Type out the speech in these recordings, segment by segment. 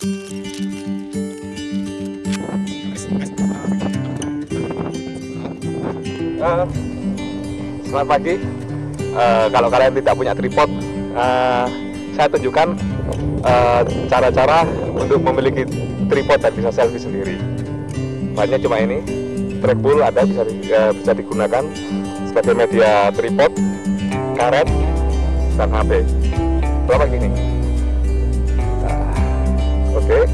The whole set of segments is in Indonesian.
Uh, selamat pagi. Uh, kalau kalian tidak punya tripod, uh, saya tunjukkan cara-cara uh, untuk memiliki tripod dan bisa selfie sendiri. Bahannya cuma ini, trackball ada bisa uh, bisa digunakan sebagai media tripod, karet, dan HP. Berapa gini? Oke,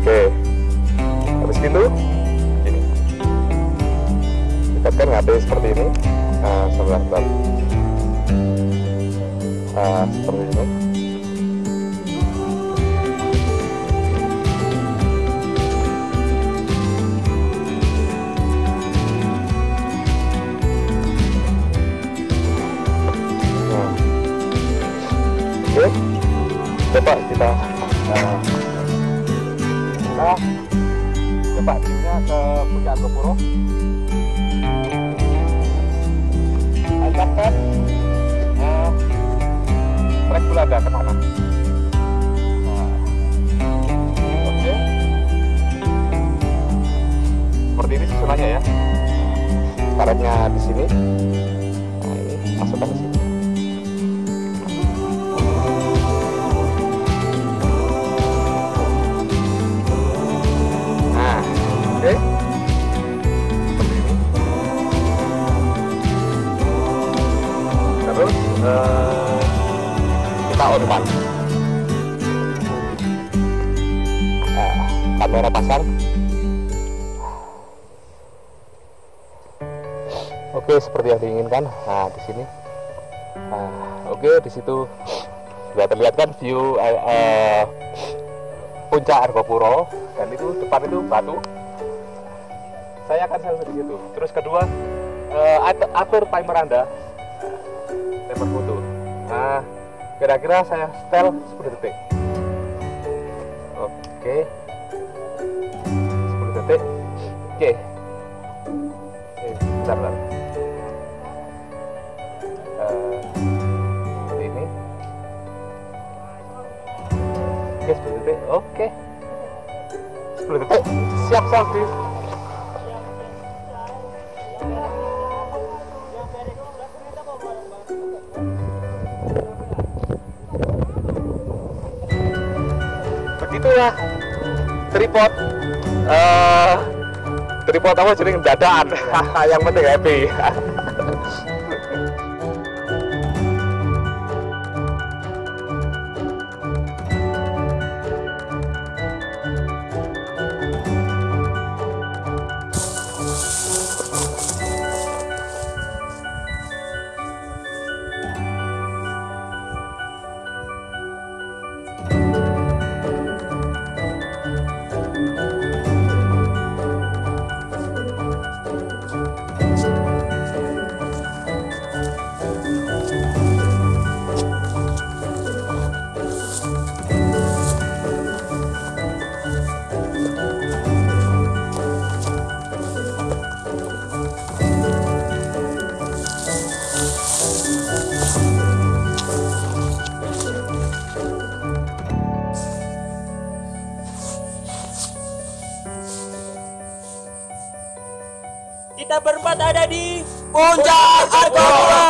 oke. Habis itu dekatkan HP seperti ini. Nah, sebelah sebelah nah, seperti ini. Nah. oke. Coba kita nah coba timnya ke puncak Gopuro ancapkan uh, trek belanda ke sana nah, oke seperti ini susunannya ya. Karetnya di sini. Nah ini masukkan di sini kita on uh, kamera pasang. Oke seperti yang diinginkan. Nah di sini. Nah, oke di situ. Sudah terlihat kan view uh, uh, puncak Argopuro. Dan itu depan itu batu. Saya akan selfie di situ. Terus kedua uh, atur timer anda. nah kira-kira saya setel 10 detik. Oke. 10 detik. Oke. Eh, bentar bentar. Uh, ini. Oke 10 detik. Oke. 10 detik. Siap selfie begitulah tripod uh, tripod apa jadi dadaan. Yang penting happy Kita berempat ada di Puncak Argopuro.